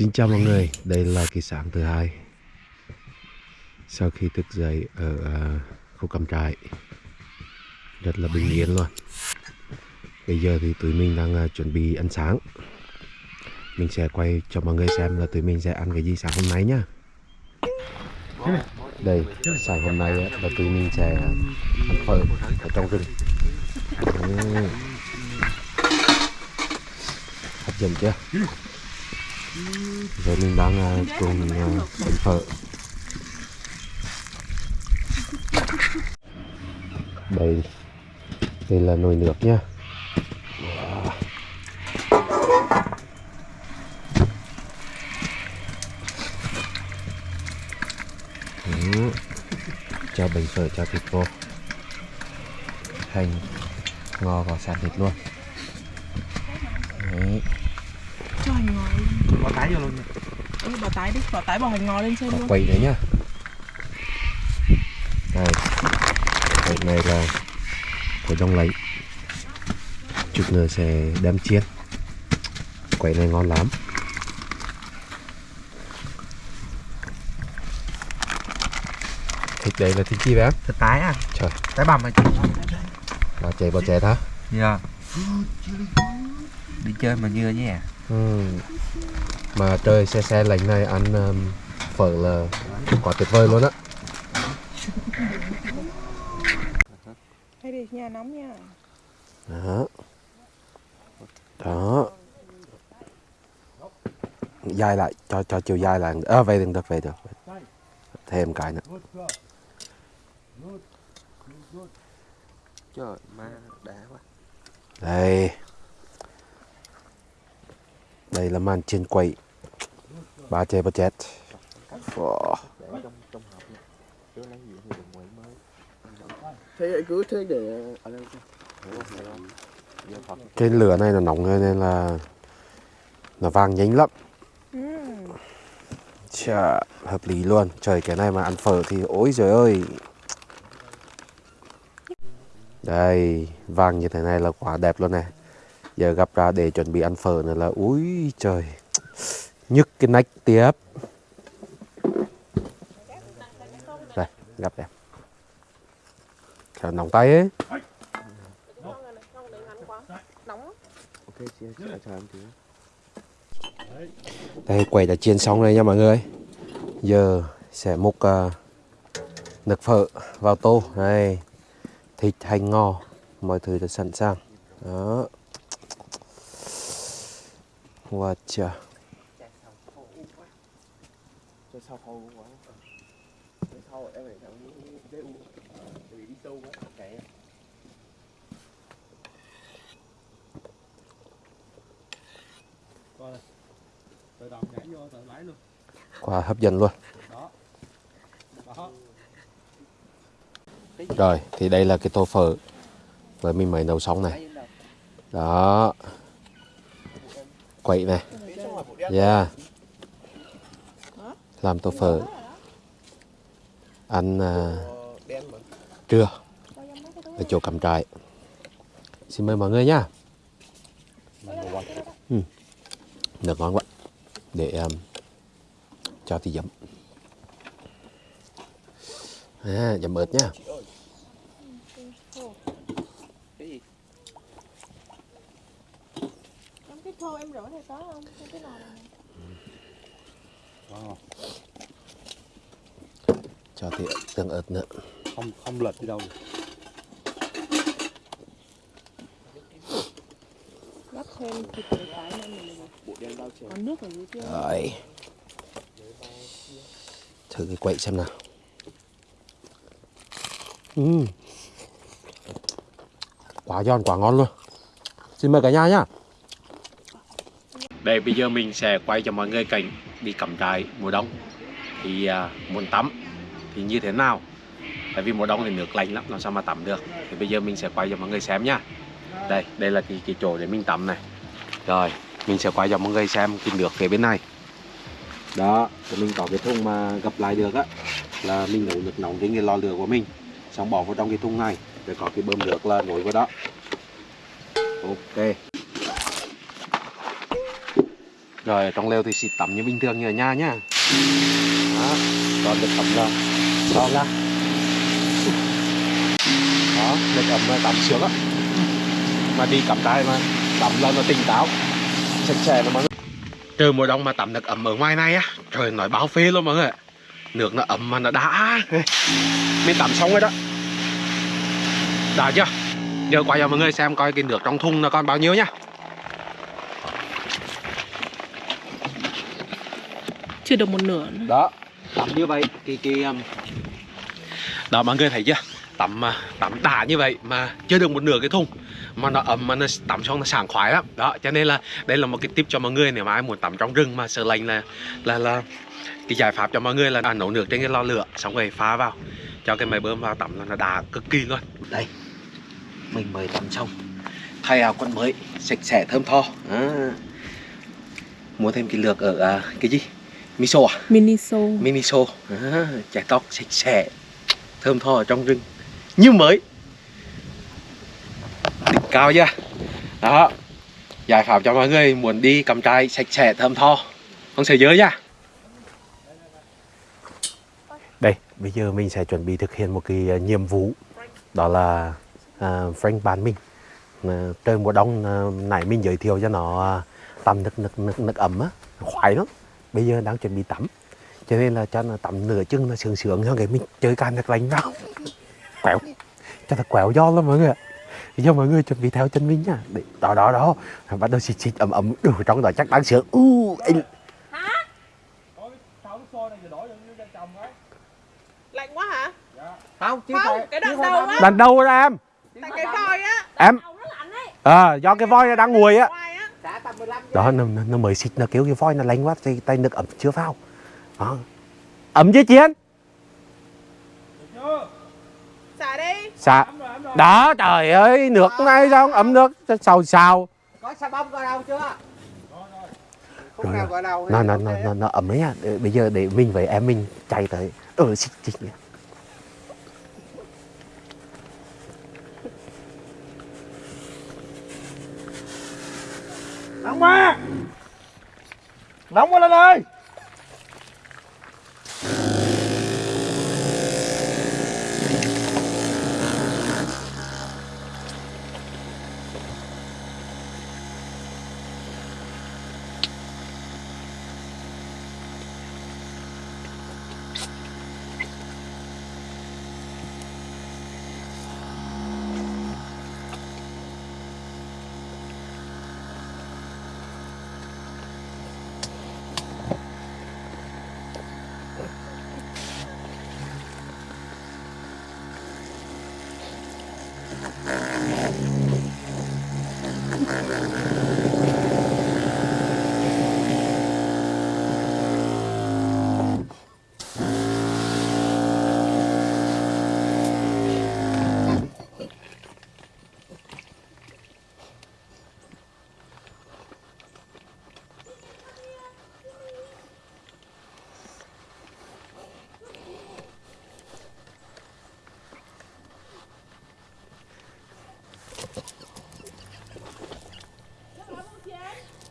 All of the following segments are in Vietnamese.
Xin chào mọi người, đây là kỳ sáng thứ hai. Sau khi thức dậy ở à, khu cắm trại Rất là bình yên luôn. Bây giờ thì tụi mình đang à, chuẩn bị ăn sáng. Mình sẽ quay cho mọi người xem là tụi mình sẽ ăn cái gì sáng hôm nay nhá. Đây, sáng hôm nay là tụi mình sẽ ăn phở ở trong rừng. Hấp dẫn chưa? Giờ mình đang uh, cùng à, uh, ăn phở. Đây Đây là nồi nước nha Đó. Cho bánh phở cho thịt vô Hành ngò vào sạt thịt luôn Đấy. cho hành ngò lên Bỏ tái vô luôn nha. ừ, bỏ tái đi bỏ tái bỏ hành ngò lên trên có luôn quay nữa nhá đây quay này là của đông lấy chút nữa sẽ đem chiên quay này ngon lắm thịt đây là thịt chi vậy Thịt tái à? trời Tái bằm à chị? bà chè bà chè hả Dạ. Đi chơi mà như nhé. Ừ. mà trời xe xe lạnh này ăn um, phở là quá tuyệt vời luôn á. Hay nhà nóng nha. Đó. Đó. Dài lại cho cho chiều dài lại. À, về đừng được về được. Thêm cái nữa. Trời ma đã quá. đây đây là màn chiên quậy ba chê ba Wow. Thế cứ thế để? Vô Phật. cái lửa này là nóng nên là nó vàng nhanh lắm ừ. Chà, hợp lý luôn trời cái này mà ăn phở thì ôi trời ơi đây vàng như thế này là quá đẹp luôn này giờ gặp ra để chuẩn bị ăn phở nữa là úi trời. Nhức cái nách tiếp. Đây gặp đẹp trời nóng tay ấy. Đây quẩy đã chiên xong rồi nha mọi người. Giờ sẽ múc à, uh, nước phở vào tô. Này thịt hành ngò mọi thứ đã sẵn sàng. Đó wow chà quá quá hấp dẫn luôn. Rồi, thì đây là cái tô phở với mình mới nấu xong này. Đó quậy này yeah. Làm tô phở. Ăn uh, trưa. Ở chỗ cắm trại. Xin mời mọi người nhá ừ. được ngon quá. Để um, cho thì dấm à, dấm ớt nhá Em cái thô em rửa này có không? Cái nồi này Wow. cho thì tương ớt nữa Không không lệch đi đâu. gắp thêm thịt tái lên mình bộ đen bao trời còn nước ở dưới kia rồi thử cái quậy xem nào Ừm. quá giòn quá ngon luôn xin mời cả nhà nhá đây bây giờ mình sẽ quay cho mọi người cảnh đi cắm trại mùa đông. Thì à, muốn tắm thì như thế nào? Tại vì mùa đông thì nước lạnh lắm làm sao mà tắm được? Thì bây giờ mình sẽ quay cho mọi người xem nhá. Đây đây là cái, cái chỗ để mình tắm này. Rồi mình sẽ quay cho mọi người xem cái nước phía bên này. Đó thì mình có cái thùng mà gặp lại được á là mình nấu nước nóng trên cái lò lửa của mình xong bỏ vào trong cái thùng này rồi có cái bơm nước là nối vào đó. Ok rồi, trong lều thì xịt tắm như bình thường như ở nhà nhá. Đó còn được tắm ra đó ra. Đó được ẩm là tắm sướng á. Mà đi cắm trại mà tắm là nó tỉnh táo. Sạch sẽ nó mọi người. Trừ mùa đông mà tắm được ẩm ở ngoài này á, trời nói báo phê luôn mọi người nước nó ẩm mà nó đã. Mình tắm xong rồi đó. Đã chưa? Giờ quay cho mọi người xem coi cái nước trong thùng nó còn bao nhiêu nhá. Chưa được một nửa nữa. đó tắm như vậy thì cái um, đó mọi người thấy chưa? Tắm mà tắm đã như vậy mà chưa được một nửa cái thùng. Mà nó ấm mà nó tắm xong nó sảng khoái lắm. Đó cho nên là đây là một cái tip cho mọi người nếu mà ai muốn tắm trong rừng mà sợ lạnh là là là cái giải pháp cho mọi người là à, nấu nước trên cái lò lửa xong rồi pha vào. Cho cái máy bơm vào tắm là nó đã cực kỳ luôn đây mình mới tắm xong. Thay áo quần mới sạch sẽ thơm tho. À. mua thêm cái lược ở à, cái gì miso à? Miniso. Miniso. À, chải tóc sạch sẽ. Thơm tho ở trong rừng. Như mới. Đỉnh cao chưa? Đó. Giải pháp cho mọi người muốn đi cắm trại sạch sẽ thơm tho. Không sợ dơ nha. Đây bây giờ mình sẽ chuẩn bị thực hiện một cái à, nhiệm vụ. Đó là uh, Frank bàn mình. Uh, trời mùa đông uh, nãy mình giới thiệu cho nó uh, tắm nước nước nước nước ấm á. Khoái lắm bây giờ đang chuẩn bị tắm. Cho nên là cho nó tắm nửa chân nó sướng sướng hơn cái mình chơi can nước lạnh vào. Quẹo. Cho nó quẹo do lắm mọi người ạ. Bây giờ mọi người chuẩn bị theo chân mình nha. Để, đó đó đó. Bắt đầu xịt xịt ấm ấm. Đủ trong đó chắc đáng sướng. U anh Lạnh quá hả? không chứ Không, cái đoạn đầu á. lần đầu ra em. Tại cái voi á. em. À, do cái voi nó đang ngồi á Ngoài á. trả tầm 15 đó nó, nó, nó mới xịt nó kêu cái voi nó lạnh quá tay, tay nước ẩm chưa vào đó. ẩm chứ chiến Xả đi. Dạ. Đó trời ơi, nước này sao ấm nước xào xào. có xà bông vào đâu chưa Rồi, Nó nó nó nó, nó ấm đấy nha. Để- Bây giờ để mình với em mình chạy tới. Ừ xịt xịt. Nóng quá. Nóng quá lên ơi.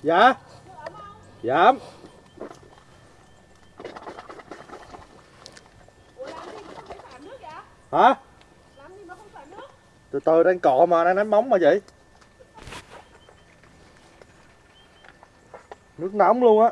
Dạ. Dạ. Hả? Từ từ đang cọ mà, đang đánh bóng mà vậy. Nước nóng luôn á.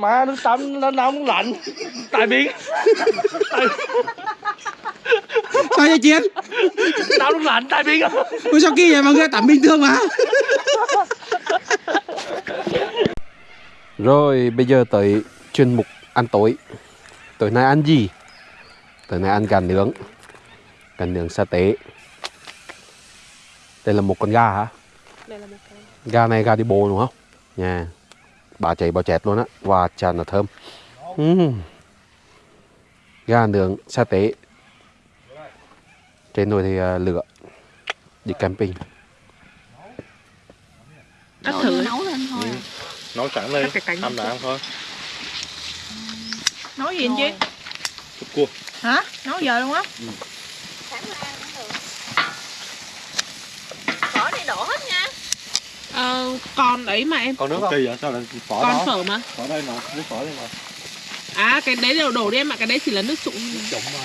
Má nước tắm nó nóng lạnh tại biển sao vậy chiến nóng lạnh tại biển ôi sao kỳ vậy mọi người tắm bình thường mà Rồi bây giờ tới chuyên mục ăn tối Tối nay ăn gì? Tối nay ăn gà nướng Gà nướng sa tế Đây là một con gà hả? Đây là một cái. Gà này gà đi bồ đúng không? Nha Bà chạy bò chẹt luôn á. Và tràn là thơm. Ừm. Gà nướng sa tế. Trên nồi thì à, lửa. Đi camping. Cắt thử. nấu lên thôi à. Nấu sẵn lên. Ăn là ăn thôi. Nấu gì anh chị cua. Hả? Nấu giờ luôn á? Phở này đổ hết nha. Ờ, còn ấy mà em. Còn nước không? Kỳ vậy? Sao lại phở Con đó? phở mà. Phở đây mà Nước phở đây mà À, cái đấy đều đổ đi em ạ. Cái đấy chỉ là nước sụn. Trụng mà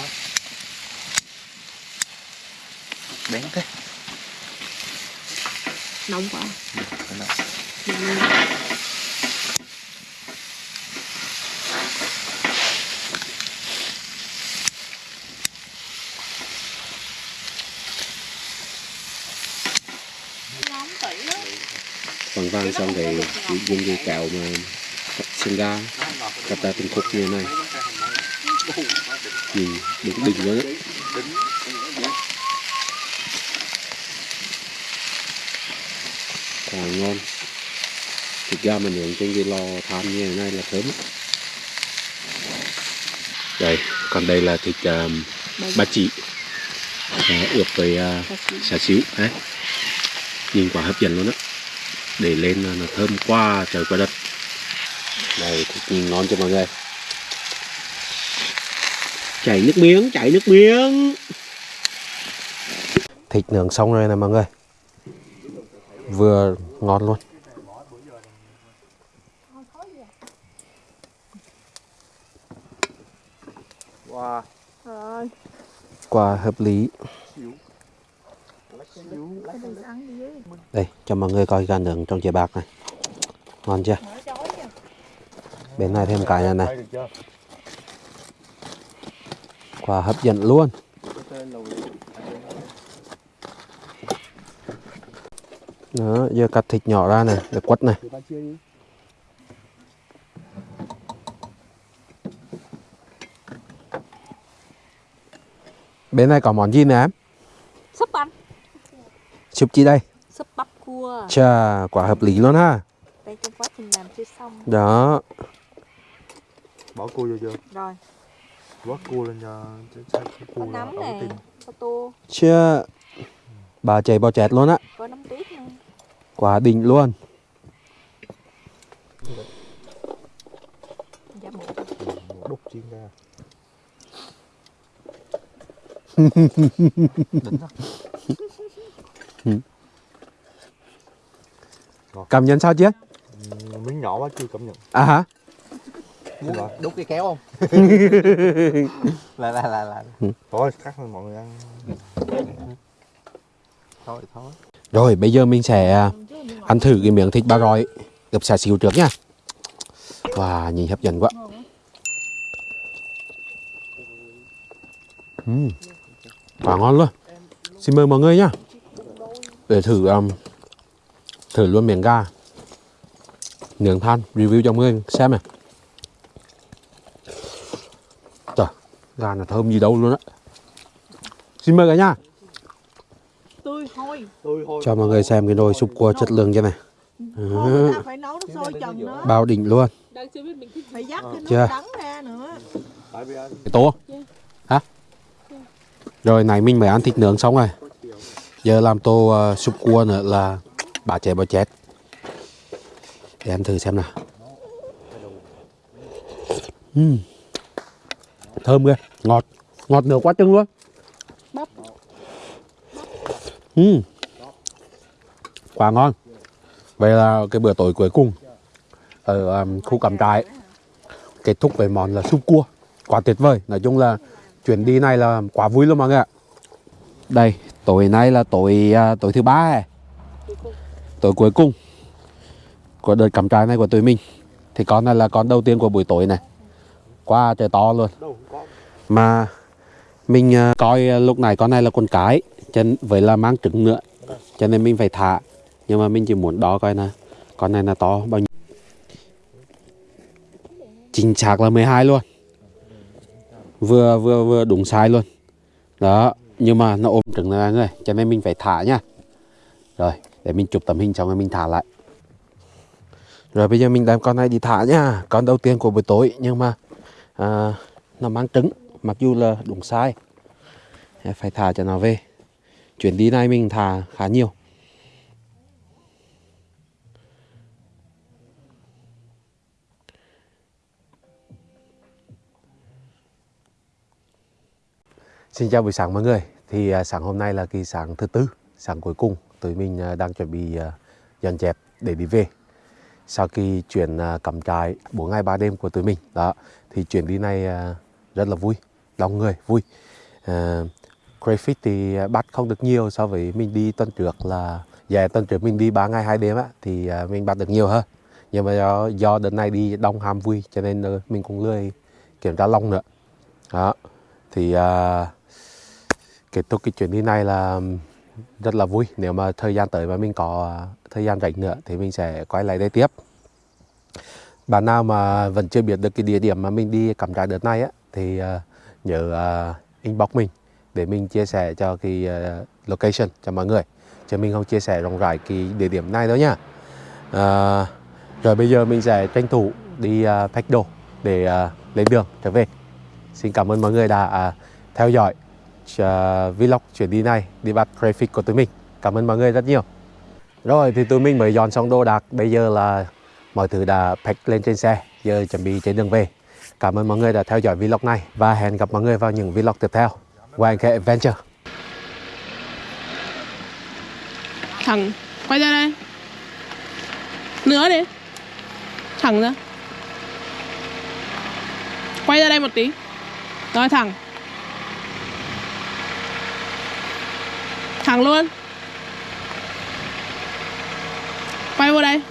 Bén thế Nóng quá. nóng tỉ lắm Vàng xong thì dùng cái kẹo mà sinh ra. Cắt ra từng khúc như thế này. Nhìn đúng đỉnh luôn Quá ngon. Thịt gà mà nướng trên cái lò than như thế này là thơm. Đây, còn đây là thịt um, ba chỉ. À, ướp với à, uh, xà xíu đấy. Nhìn quả hấp dẫn luôn á để lên là nó thơm qua trời qua đất. Này thịt nhìn ngon cho mọi người? Chảy nước miếng chảy nước miếng. Thịt nướng xong rồi nè mọi người. Vừa ngon luôn. Wow. Quả hợp lý cái này ăn đi với đây cho mọi người coi gà nướng trong chè bạc này. Ngon chưa? Bên này thêm cái này này. Đây được chưa? quả hấp dẫn luôn. Đó giờ cắt thịt nhỏ ra này để quất này. Bên này có món gì nè em? Súp anh súp chi đây? Súp bắp cua. Chà quả hợp lý luôn ha. Đây trong quá trình làm chưa xong. Đó. Bỏ cua vô chưa? rồi. Vớt cua lên cho cua là nấm nè có tô. Chưa bà chạy bò chẹt luôn á. Có nấm tuyết nữa quả đỉnh luôn. Dạ một Đúc chiên ra cảm nhận sao chứ? Ừ, Miếng nhỏ quá chưa cảm nhận. À hả? Lỗi. đút cái kéo không? Là là là là. Thôi cắt thôi mọi người ăn. Thôi thôi. Rồi bây giờ mình sẽ à, ăn thử cái miếng thịt ba rọi ướp xà xíu trước nha. Wow nhìn hấp dẫn quá. Uhm. quả ngon luôn. Xin mời mọi người nhá để thử um, thử luôn miếng gà. Nướng than review cho mọi người xem này. Trời gà là thơm gì đâu luôn á. Xin mời cả nhà. Cho mọi người xem cái nồi súp cua chất lượng như này. Bao đỉnh luôn. Chưa biết mình thích phải dắt cái Chưa? nước đắng ra nữa. Tại vì anh cái tô hả? Rồi này mình mới ăn thịt nướng xong rồi giờ làm tô uh, súp cua nữa là bà chè bò chét để ăn thử xem nào. Ừm. thơm ghê. Ngọt ngọt nửa quá chừng luôn. Ừm. quá ngon. Vậy là cái bữa tối cuối cùng ở um, khu cắm trại kết thúc với món là súp cua. Quá tuyệt vời. Nói chung là chuyến đi này là quá vui luôn mọi người ạ. Đây tối nay là tối à, tối thứ ba này tối cuối cùng của đợt cắm trại này của tụi mình. Thì con này là con đầu tiên của buổi tối này. Qua trời to luôn. Mà mình à, coi à, lúc này con này là con cái chân với là mang trứng nữa cho nên mình phải thả. Nhưng mà mình chỉ muốn đo coi nè con này là to bao nhiêu. Chính xác là 12 luôn. Vừa vừa vừa đúng sai luôn. Đó nhưng mà nó ôm trứng này người cho nên mình phải thả nha. Rồi để mình chụp tấm hình xong rồi mình thả lại. Rồi bây giờ mình đem con này đi thả nha. Con đầu tiên của buổi tối nhưng mà à, nó mang trứng mặc dù là đúng sai phải thả cho nó về. Chuyến đi này mình thả khá nhiều. Xin chào buổi sáng mọi người. Thì à, sáng hôm nay là kỳ sáng thứ tư sáng cuối cùng tụi mình à, đang chuẩn bị à, dọn dẹp để đi về. Sau khi chuyển cắm trại 4 ngày 3 đêm của tụi mình đó thì chuyến đi này rất là vui đông người vui. Uh, crayfish thì bắt không được nhiều so với mình đi tuần trước là dạ tuần trước mình đi 3 ngày 2 đêm á thì mình bắt được nhiều hơn. Nhưng mà do, do đợt này đi đông ham vui cho nên ờ, mình cũng lười kiểm tra long nữa. Đó thì uh, kết thúc cái chuyến đi này là rất là vui. Nếu mà thời gian tới mà mình có à, thời gian rảnh nữa thì mình sẽ quay lại đây tiếp. Bạn nào mà vẫn chưa biết được cái địa điểm mà mình đi cắm trại đợt này á thì uh, nhớ uh, inbox mình để mình chia sẻ cho cái uh, location cho mọi người. Chứ mình không chia sẻ rộng rãi cái địa điểm này đâu nhá uh, rồi bây giờ mình sẽ tranh thủ đi uh, pack đồ để uh, lên đường trở về. Xin cảm ơn mọi người đã uh, theo dõi. À, vlog chuyến đi này, đi bắt traffic của tụi mình. Cảm ơn mọi người rất nhiều. Rồi, thì tụi mình mới dọn xong đồ đạc. Bây giờ là mọi thứ đã pack lên trên xe. Giờ chuẩn bị trên đường về. Cảm ơn mọi người đã theo dõi vlog này và hẹn gặp mọi người vào những vlog tiếp theo. Của anh Adventure. Thẳng Quay ra đây. Nữa đi. Thẳng ra. Quay ra đây một tí. Rồi thẳng. Thẳng luôn. Quay vô đây.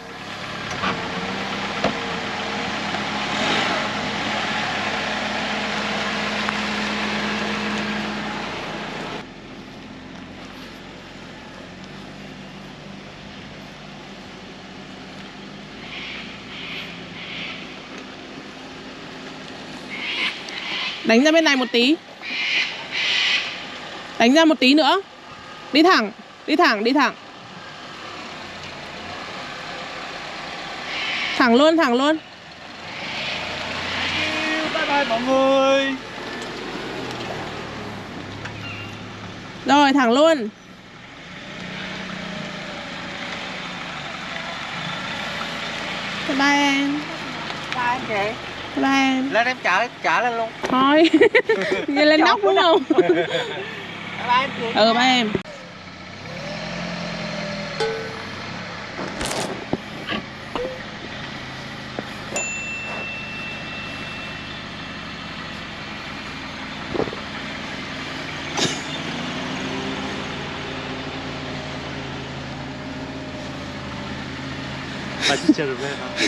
Đánh ra bên này một tí. Đánh ra một tí nữa. Đi thẳng Đi thẳng, đi thẳng. Thẳng luôn, thẳng luôn. Bye bye mọi người. Rồi, thẳng luôn. Bye bye em. Chị Bye bye em. Lên em trả trả lên luôn. Thôi. Lên nóc đúng không? Ba anh chị Ừ, bye em